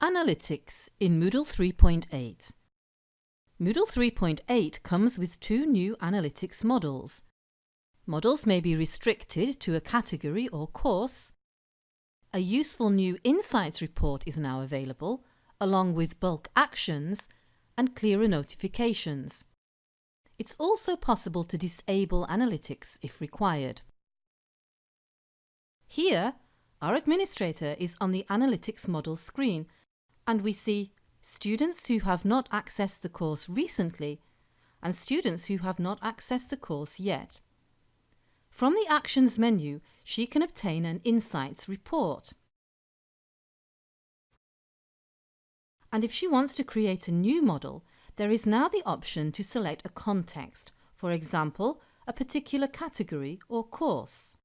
Analytics in Moodle 3.8 Moodle 3.8 comes with two new analytics models. Models may be restricted to a category or course. A useful new Insights report is now available, along with bulk actions and clearer notifications. It's also possible to disable analytics if required. Here, our administrator is on the Analytics model screen and we see students who have not accessed the course recently and students who have not accessed the course yet. From the Actions menu, she can obtain an Insights report. And if she wants to create a new model, there is now the option to select a context, for example, a particular category or course.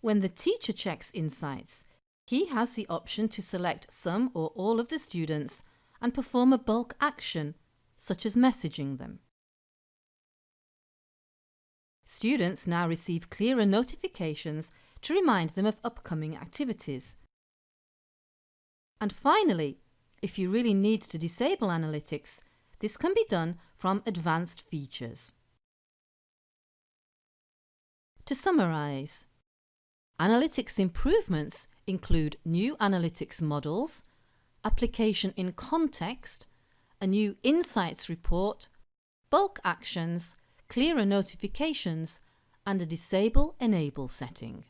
When the teacher checks Insights, he has the option to select some or all of the students and perform a bulk action, such as messaging them. Students now receive clearer notifications to remind them of upcoming activities. And finally, if you really need to disable analytics, this can be done from Advanced Features. To summarise, analytics improvements include new analytics models, application in context, a new insights report, bulk actions, clearer notifications and a disable enable setting.